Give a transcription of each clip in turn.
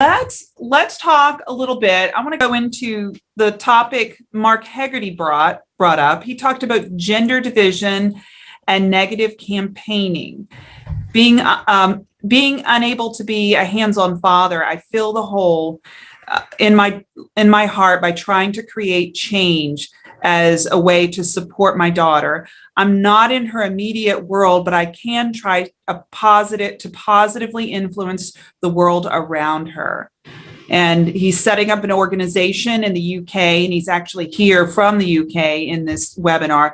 let's let's talk a little bit. I want to go into the topic Mark Hegarty brought brought up. He talked about gender division and negative campaigning. Being um, being unable to be a hands-on father, I fill the hole uh, in my in my heart by trying to create change as a way to support my daughter. I'm not in her immediate world, but I can try a positive to positively influence the world around her. And he's setting up an organization in the UK, and he's actually here from the UK in this webinar.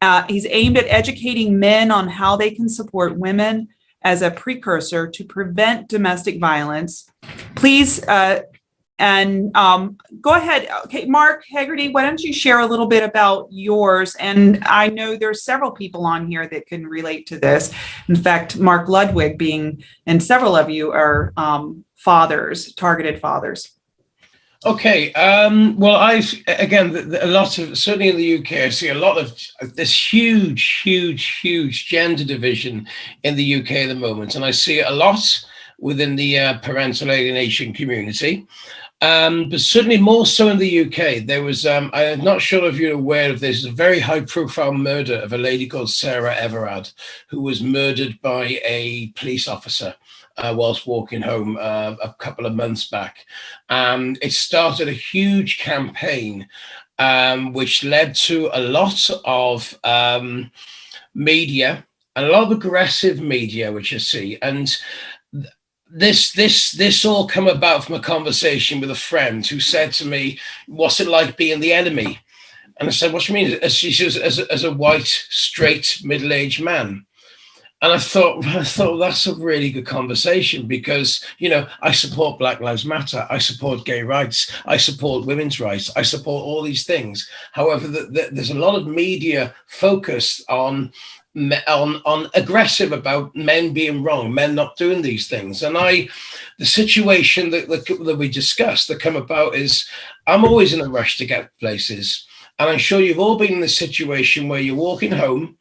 Uh, he's aimed at educating men on how they can support women as a precursor to prevent domestic violence. Please uh, and um, go ahead. Okay, Mark Hegarty, why don't you share a little bit about yours? And I know there's several people on here that can relate to this. In fact, Mark Ludwig being, and several of you are um, fathers, targeted fathers. Okay. Um, well, I again a lot of certainly in the UK, I see a lot of this huge, huge, huge gender division in the UK at the moment, and I see it a lot within the uh, parental alienation community. Um, but certainly more so in the UK. There was, um, I'm not sure if you're aware of this, a very high profile murder of a lady called Sarah Everard, who was murdered by a police officer uh, whilst walking home uh, a couple of months back. And it started a huge campaign, um, which led to a lot of um, media, a lot of aggressive media, which you see. And this this this all come about from a conversation with a friend who said to me, "What's it like being the enemy?" And I said, "What do you mean?" As she says, as a, as a white, straight, middle-aged man. And I thought, I thought that's a really good conversation because you know I support Black Lives Matter, I support gay rights, I support women's rights, I support all these things. However, the, the, there's a lot of media focused on on on aggressive about men being wrong, men not doing these things. And I, the situation that, that, that we discussed that come about is I'm always in a rush to get places. And I'm sure you've all been in the situation where you're walking home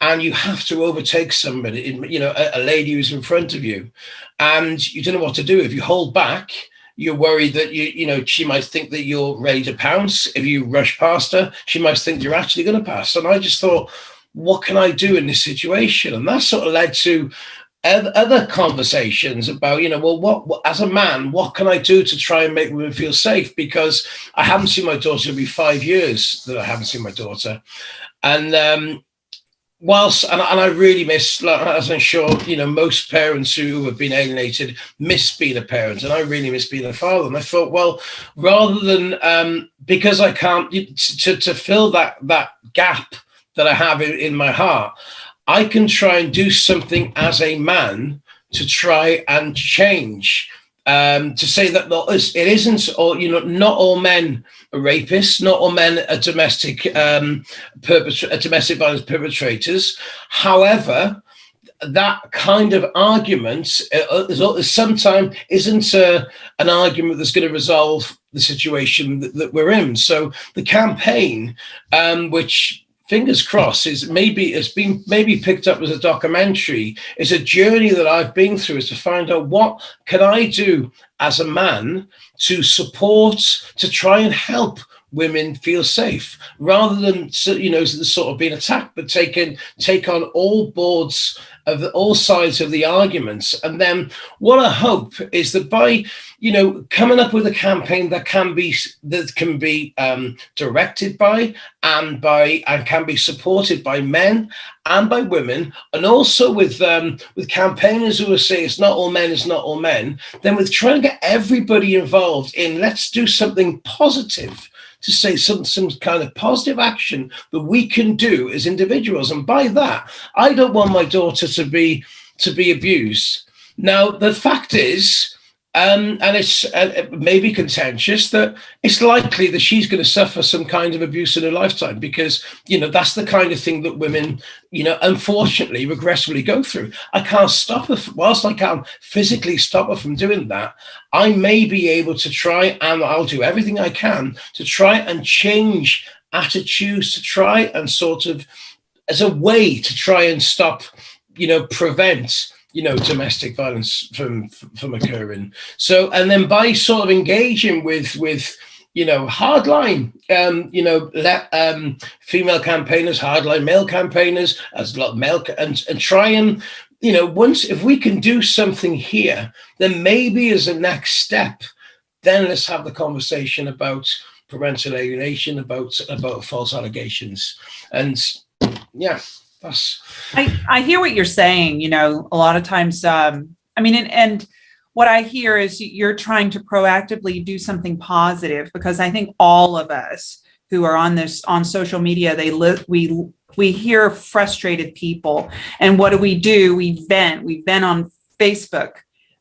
and you have to overtake somebody, you know, a, a lady who's in front of you and you don't know what to do. If you hold back, you're worried that you you know she might think that you're ready to pounce if you rush past her she might think you're actually going to pass and i just thought what can I do in this situation? And that sort of led to other conversations about, you know, well, what, as a man, what can I do to try and make women feel safe? Because I haven't seen my daughter, it'll be five years that I haven't seen my daughter. And um, whilst, and, and I really miss, as I'm sure, you know, most parents who have been alienated miss being a parent. And I really miss being a father. And I thought, well, rather than, um, because I can't, to, to fill that, that gap, that I have in, in my heart, I can try and do something as a man to try and change. Um, to say that it isn't all, you know, not all men are rapists, not all men are domestic, um, domestic violence perpetrators. However, that kind of argument uh sometimes isn't uh, an argument that's going to resolve the situation that, that, we're in. So the campaign, um, which fingers crossed is maybe it's been maybe picked up as a documentary. It's a journey that i've been through is to find out what can i do as a man to support to try and help women feel safe rather than you know sort of being attacked but taken take on all boards of all sides of the arguments. And then what i hope is that by you know coming up with a campaign that can be that can be um, directed by and by and can be supported by men and by women and also with um, with campaigners who are saying it's not all men it's not all men then with trying to get everybody involved in let's do something positive to say some, some kind of positive action that we can do as individuals. And by that, I don't want my daughter to be to be abused. Now, the fact is, um, and it's uh, maybe contentious that it's likely that she's going to suffer some kind of abuse in her lifetime because you know that's the kind of thing that women you know unfortunately regressively go through. I can't stop her whilst i can't physically stop her from doing that i may be able to try and i'll do everything i can to try and change attitudes to try and sort of as a way to try and stop you know prevent you know, domestic violence from from occurring. So, and then by sort of engaging with with you know, hardline, um, you know, let, um, female campaigners, hardline male campaigners, as a lot of male, and, and try and, you know, once, if we can do something here, then maybe as a next step, then let's have the conversation about parental alienation, about, about false allegations. And yeah. I, I hear what you're saying, you know, a lot of times, um, I mean, and, and what I hear is you're trying to proactively do something positive because I think all of us who are on this on social media, they live, we, we hear frustrated people and what do we do? We vent, we vent on Facebook.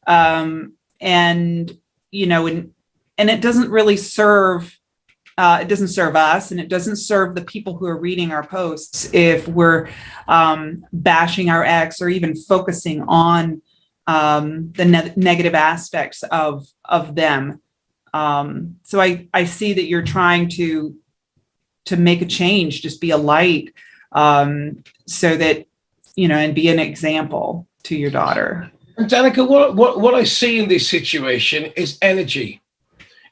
Um, and, you know, and, and it doesn't really serve uh, it doesn't serve us and it doesn't serve the people who are reading our posts if we're um, bashing our ex or even focusing on um, the ne negative aspects of of them. Um, so I I see that you're trying to to make a change, just be a light, um, so that you know, and be an example to your daughter. And Danica, what what what I see in this situation is energy.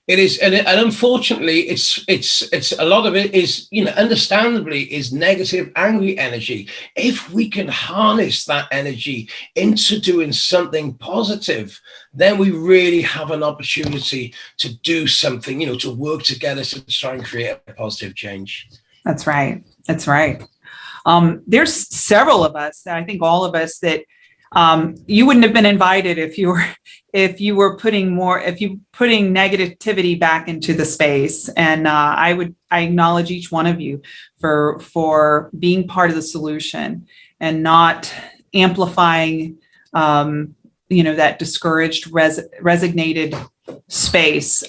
It is, and, and unfortunately, it's it's it's a lot of it is you know understandably is negative, angry energy. If we can harness that energy into doing something positive, then we really have an opportunity to do something. You know, to work together to try and create a positive change. That's right. That's right. Um, there's several of us. I think all of us that um, you wouldn't have been invited if you were if you were putting more if you putting negativity back into the space. And uh, I would I acknowledge each one of you for for being part of the solution and not amplifying um, you know that discouraged res resignated space